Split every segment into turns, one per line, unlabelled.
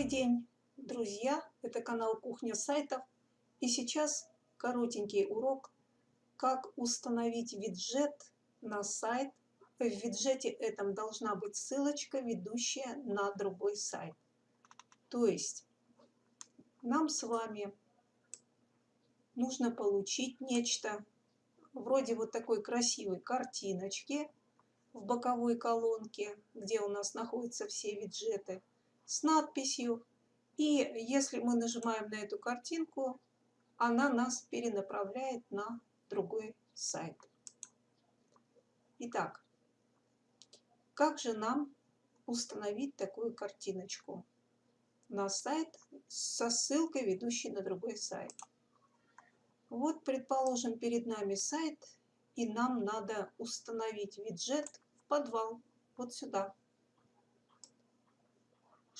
Добрый день, друзья! Это канал Кухня сайтов. И сейчас коротенький урок, как установить виджет на сайт. В виджете этом должна быть ссылочка, ведущая на другой сайт. То есть нам с вами нужно получить нечто вроде вот такой красивой картиночки в боковой колонке, где у нас находятся все виджеты с надписью. И если мы нажимаем на эту картинку, она нас перенаправляет на другой сайт. Итак, как же нам установить такую картиночку на сайт со ссылкой, ведущей на другой сайт? Вот, предположим, перед нами сайт, и нам надо установить виджет в подвал, вот сюда.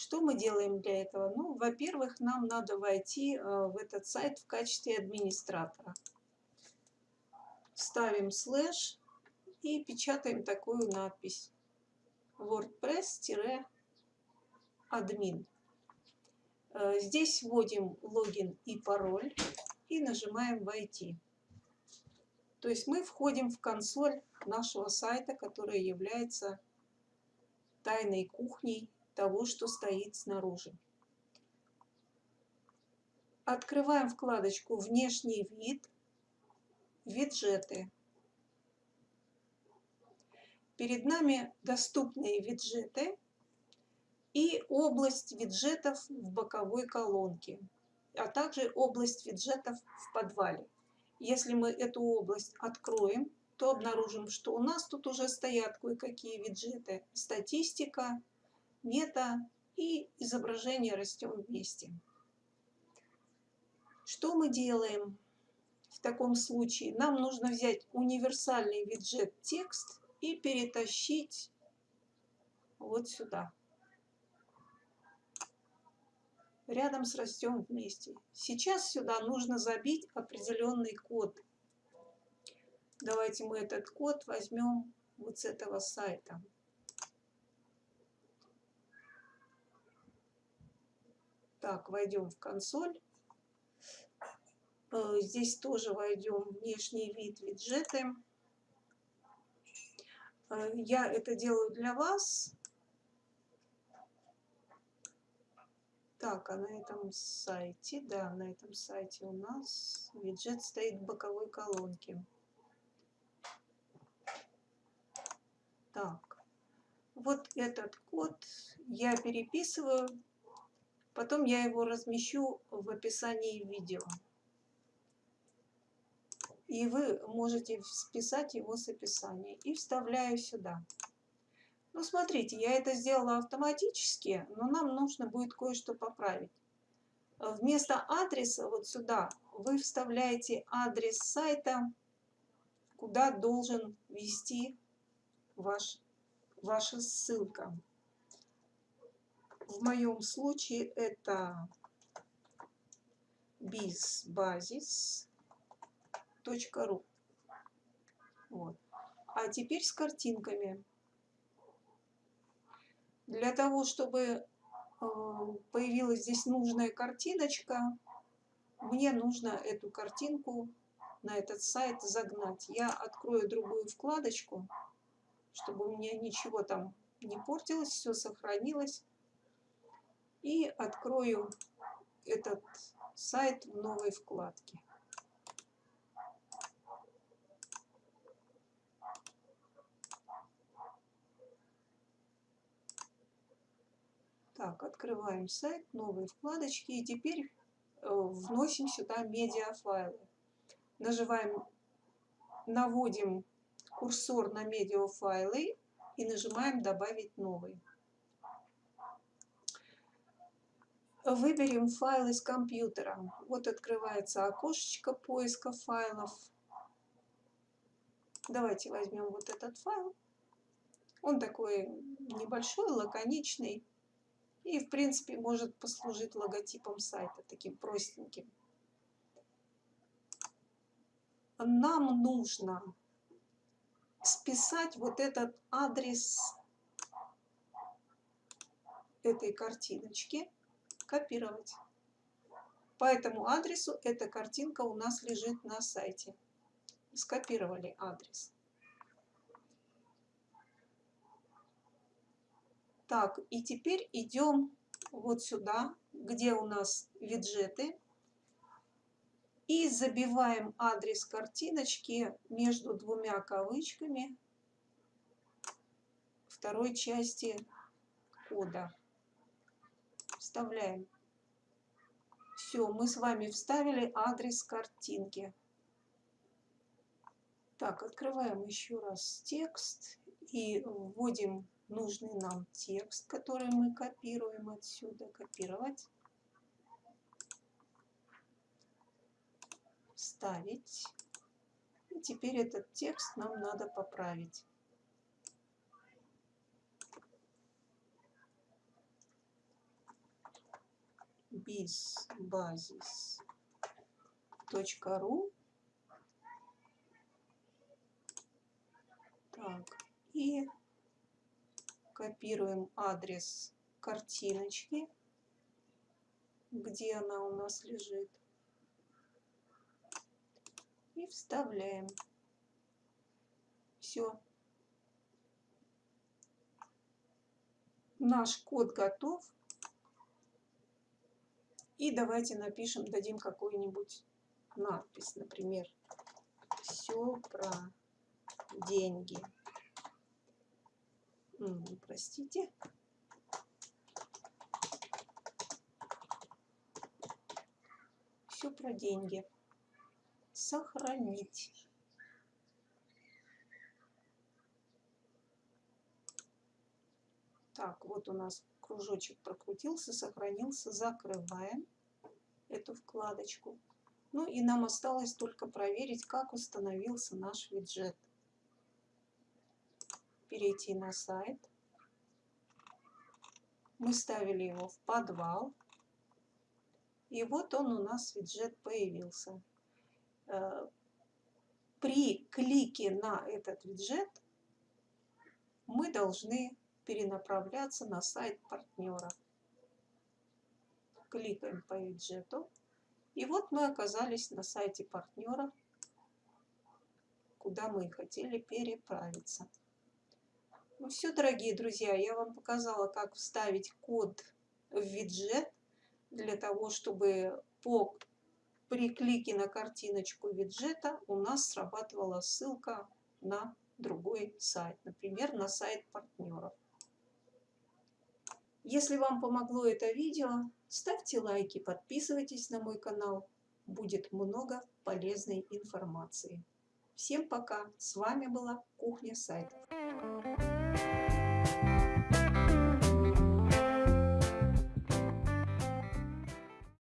Что мы делаем для этого? Ну, во-первых, нам надо войти э, в этот сайт в качестве администратора. Ставим слэш и печатаем такую надпись. WordPress-админ. Э, здесь вводим логин и пароль и нажимаем «Войти». То есть мы входим в консоль нашего сайта, которая является тайной кухней того, что стоит снаружи. Открываем вкладочку «Внешний вид», «Виджеты». Перед нами доступные виджеты и область виджетов в боковой колонке, а также область виджетов в подвале. Если мы эту область откроем, то обнаружим, что у нас тут уже стоят кое-какие виджеты. Статистика, мета и изображение растем вместе. Что мы делаем в таком случае? Нам нужно взять универсальный виджет текст и перетащить вот сюда. Рядом с растем вместе. Сейчас сюда нужно забить определенный код. Давайте мы этот код возьмем вот с этого сайта. Так, войдем в консоль. Э, здесь тоже войдем внешний вид виджеты. Э, я это делаю для вас. Так, а на этом сайте, да, на этом сайте у нас виджет стоит в боковой колонке. Так, вот этот код я переписываю Потом я его размещу в описании видео. И вы можете списать его с описания. И вставляю сюда. Ну, смотрите, я это сделала автоматически, но нам нужно будет кое-что поправить. Вместо адреса вот сюда вы вставляете адрес сайта, куда должен вести ваш, ваша ссылка. В моем случае это bizbasis.ru. Вот. А теперь с картинками. Для того, чтобы э, появилась здесь нужная картиночка, мне нужно эту картинку на этот сайт загнать. Я открою другую вкладочку, чтобы у меня ничего там не портилось, все сохранилось и открою этот сайт в новой вкладке. Так, открываем сайт, новые вкладочки и теперь э, вносим сюда медиафайлы. Нажимаем, наводим курсор на медиафайлы и нажимаем «Добавить новый». Выберем файл из компьютера. Вот открывается окошечко поиска файлов. Давайте возьмем вот этот файл. Он такой небольшой, лаконичный. И, в принципе, может послужить логотипом сайта, таким простеньким. Нам нужно списать вот этот адрес этой картиночки копировать. По этому адресу эта картинка у нас лежит на сайте. Скопировали адрес. Так, и теперь идем вот сюда, где у нас виджеты. И забиваем адрес картиночки между двумя кавычками второй части кода. Вставляем. Все, мы с вами вставили адрес картинки. Так, открываем еще раз текст и вводим нужный нам текст, который мы копируем отсюда. Копировать. Вставить. И теперь этот текст нам надо поправить. bizbasis.ru Так, и копируем адрес картиночки, где она у нас лежит, и вставляем. Все. Наш код готов. И давайте напишем, дадим какую-нибудь надпись, например, все про деньги. Простите. Все про деньги. Сохранить. Так, вот у нас кружочек прокрутился, сохранился. Закрываем эту вкладочку. Ну и нам осталось только проверить, как установился наш виджет. Перейти на сайт. Мы ставили его в подвал. И вот он у нас виджет появился. Э, при клике на этот виджет мы должны перенаправляться на сайт партнера. Кликаем по виджету. И вот мы оказались на сайте партнера, куда мы хотели переправиться. Ну все, дорогие друзья, я вам показала, как вставить код в виджет, для того, чтобы по, при клике на картиночку виджета у нас срабатывала ссылка на другой сайт, например, на сайт партнеров. Если вам помогло это видео, ставьте лайки, подписывайтесь на мой канал. Будет много полезной информации. Всем пока! С вами была Кухня сайтов.